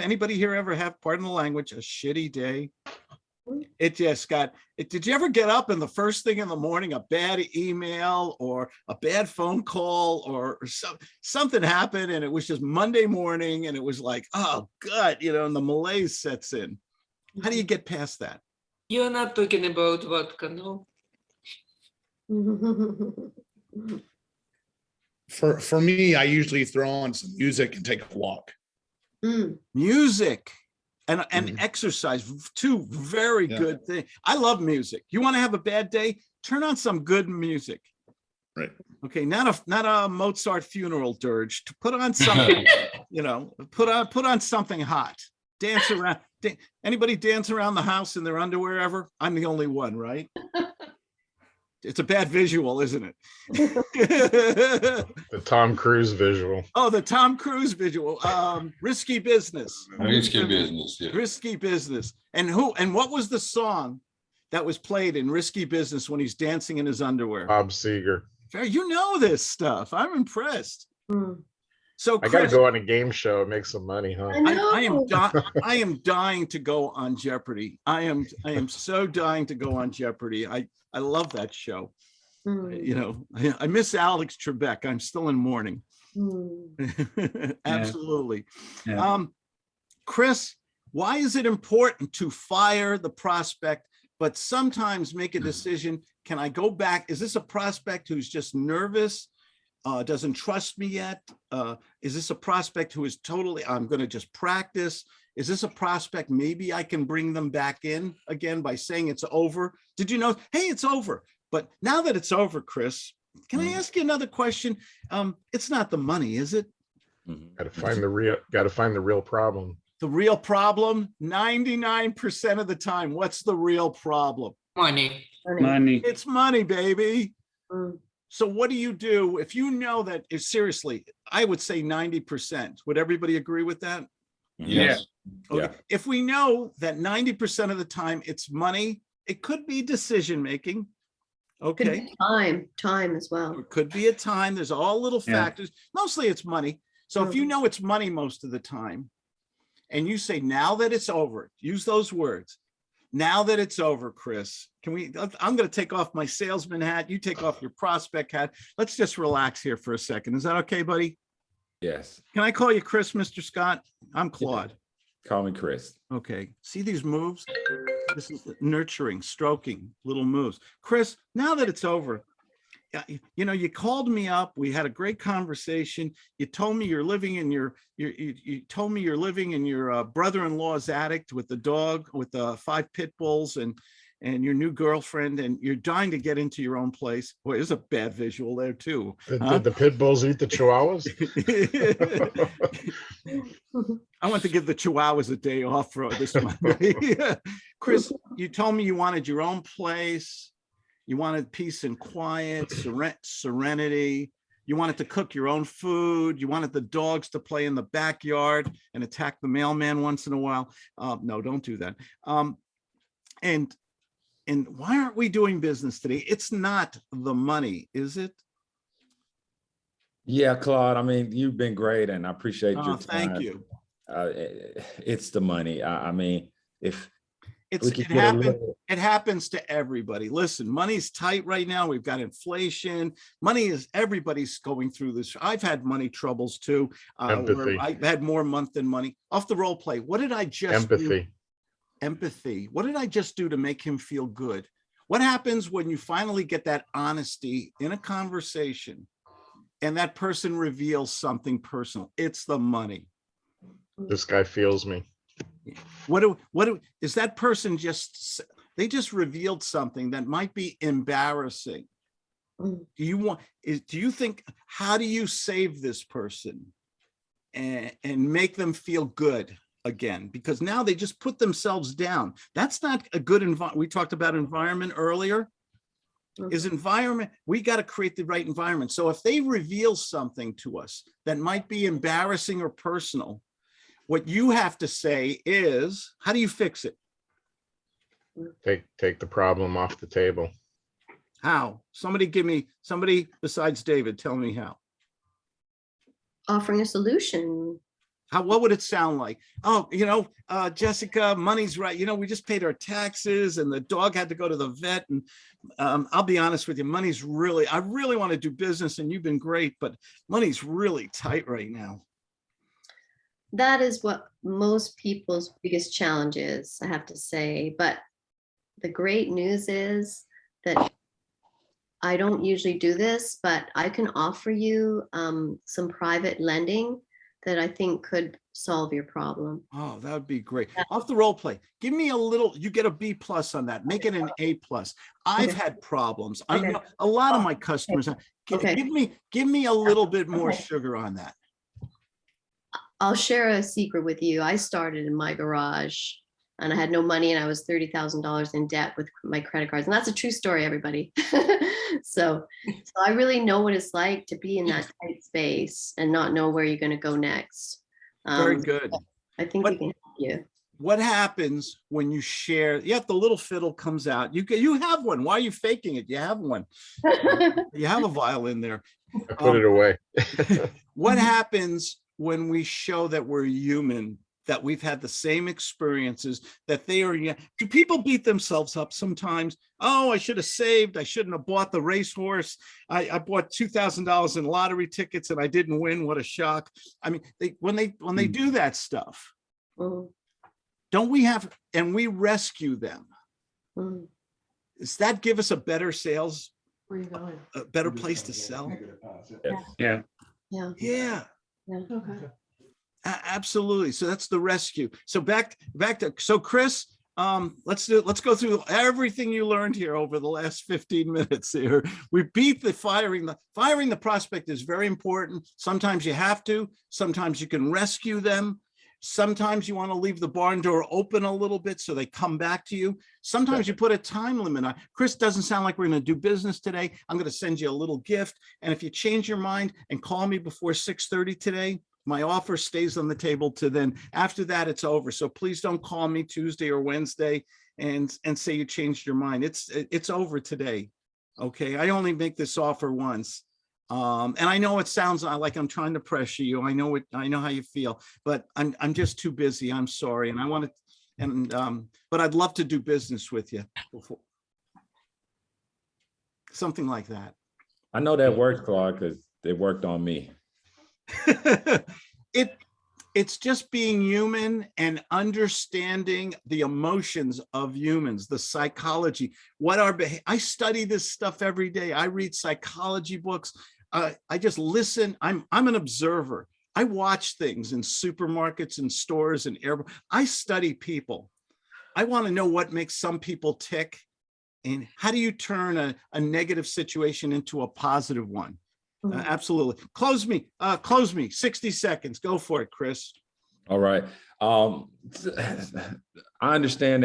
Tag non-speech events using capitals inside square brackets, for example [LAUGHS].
anybody here ever have, pardon the language, a shitty day? It just got, it, did you ever get up and the first thing in the morning, a bad email or a bad phone call or, or some, something happened and it was just Monday morning and it was like, oh God, you know, and the malaise sets in. How do you get past that? You're not talking about vodka, no? For, for me, I usually throw on some music and take a walk. Mm, Music and, and Mhm. exercise, two very Yeah. good things. I love music. You want to have a bad day? Turn on some good music. Right. Okay, not a, not a Mozart funeral dirge, to put on [LAUGHS] something, you know, put on, put on something hot. Dance around, da- anybody dance around the house in their underwear ever? I'm the only one, right? [LAUGHS] It's a bad visual, isn't it? [LAUGHS] The Tom Cruise visual. Oh, the Tom Cruise visual, um, risky business. Risky business, yeah. Risky business. And who, and what was the song that was played in Risky Business when he's dancing in his underwear? Bob Seger. Fair, you know this stuff. I'm impressed. mm. So I gotta go on a game show and make some money, huh? I I, I am, I am dying to go on Jeopardy. I am, I am [LAUGHS] so dying to go on Jeopardy. I, I love that show. Mm, You know, I, I miss Alex Trebek. I'm still in mourning. mm. [LAUGHS] Absolutely. Yeah. Um, Chris, why is it important to fire the prospect, but sometimes make a decision? Can I go back? Is this a prospect who's just nervous? Uh, doesn't trust me yet? Uh, is this a prospect who is totally, I'm gonna just practice? Is this a prospect? Maybe I can bring them back in again by saying it's over. Did you know? Hey, it's over. But now that it's over, Chris, can I Mm. ask you another question? Um, it's not the money, is it? Mhm. Gotta find the real, gotta find the real problem. The real problem, 99% of the time, what's the real problem? Money. Money. It's money, baby. Mm, So what do you do if you know that, if seriously, I would say 90%. Would everybody agree with that? Yes. Okay, If we know that 90% of the time it's money, it could be decision making. Could Okay, be Time, time as well. it could be a time, there's all little Yeah. factors, mostly it's money. So if you Mhm. know it's money most of the time, and you say, now that it's over, use those words. Now that it's over, Chris, can we, I'm gonna take off my salesman hat, you take off your prospect hat. Let's just relax here for a second. Is that okay, buddy? Yes, Can I call you Chris, Mr. Scott? I'm Claude. call me Chris. Okay, see these moves? This is nurturing, stroking, little moves. Chris, now that it's over, yeah, you know, you called me up, we had a great conversation. You told me you're living in your, you, you, you told me you're living in your uh, brother-in-law's attic with the dog, with the five pit bulls and, and your new girlfriend, and you're dying to get into your own place. Boy, there's a bad visual there too. Did Huh? did the pit bulls eat the chihuahuas? [LAUGHS] I want to give the Chihuahuas a day off for this one. [LAUGHS] Chris, you told me you wanted your own place. You wanted peace and quiet, seren- serenity. You wanted to cook your own food. You wanted the dogs to play in the backyard and attack the mailman once in a while. Uh, no, don't do that. Um, and and why aren't we doing business today? It's not the money, is it? Yeah, Claude, I mean, you've been great and I appreciate Oh, your time. thank you. Uh, it's the money. I, I mean, if It's, it could happened. little, it happens to everybody. Listen, money's tight right now. We've got inflation. Money is, everybody's going through this. I've had money troubles too. uh, where Empathy. I've had more month than money. Off the role play, what did I just? do? Empathy. Empathy. What did I just do to make him feel good? What happens when you finally get that honesty in a conversation and that person reveals something personal? It's the money. This guy feels me. What do, what do, is that person just, they just revealed something that might be embarrassing. Do you want, is, do you think, how do you save this person? And, and make them feel good again? Because now they just put themselves down. That's not a good environment we talked about environment earlier. Is mm-hmm. environment, we got to create the right environment. So if they reveal something to us that might be embarrassing or personal, what you have to say is, how do you fix it? Take, take the problem off the table. How? Somebody give me, somebody besides David, tell me how. Offering a solution. How, what would it sound like? Oh, you know, uh, Jessica, money's right. You know, we just paid our taxes and the dog had to go to the vet and um, I'll be honest with you, money's really, I really want to do business and you've been great, but money's really tight right now. That is what most people's biggest challenge is, I have to say, but the great news is that I don't usually do this, but I can offer you um, some private lending that I think could solve your problem. Oh, that would be great. Off the role play, give me a little, you get a B plus on that, make it an A plus. I've Okay. had problems. I know a lot of my customers, uh, Okay. give me, give me a little bit more Okay. sugar on that. I'll share a secret with you. I started in my garage and I had no money and I was thirty thousand dollars in debt with my credit cards. And that's a true story, everybody. [LAUGHS] So, [LAUGHS] so I really know what it's like to be in that tight space and not know where you're gonna go next. Very Um, good. I think What- we can help you. What happens when you share, yeah, the little fiddle comes out. You, get- you have one. Why are you faking it? You have one. [LAUGHS] You have a violin there. I put it away. What happens when we show that we're human, that we've had the same experiences, that they are, yeah, do people beat themselves up sometimes? Oh, I should have saved. I shouldn't have bought the racehorse. I, I bought two thousand dollars in lottery tickets and I didn't win. What a shock. I mean, they, when they, when they Mm. do that stuff, Mm, don't we have, and we rescue them? mm. Does that give us a better sales, Where you going? a better place to sell? Yeah. Yeah, Yeah. Okay. A- absolutely. So that's the rescue. So back, back to, so Chris, um, let's do, let's go through everything you learned here over the last 15 minutes here. We beat the firing, the firing the prospect is very important. Sometimes you have to, sometimes you can rescue them. Sometimes you want to leave the barn door open a little bit so they come back to you. Sometimes you put a time limit on. Chris, doesn't sound like we're going to do business today. I'm going to send you a little gift. And if you change your mind and call me before 6:30 today, my offer stays on the table to then. After that, it's over. So please don't call me Tuesday or Wednesday and, and say you changed your mind. It's, it's over today. Okay, I only make this offer once. Um, and I know it sounds like I'm trying to pressure you. I know it, I know how you feel, but I'm, I'm just too busy. I'm sorry. And I want to, and, um, but I'd love to do business with you. before- Something like that. I know that works, Claude, because it worked on me. [LAUGHS] it it's just being human and understanding the emotions of humans the psychology what are beha- i study this stuff every day. I read psychology books. Uh, i just listen. I'm i'm an observer. I watch things in supermarkets and stores and air i study people. I want to know what makes some people tick. And how do you turn a, a negative situation into a positive one uh, Mhm. absolutely. Close me, uh, close me, 60 seconds. Go for it, Chris. All right. Um, [LAUGHS] I understand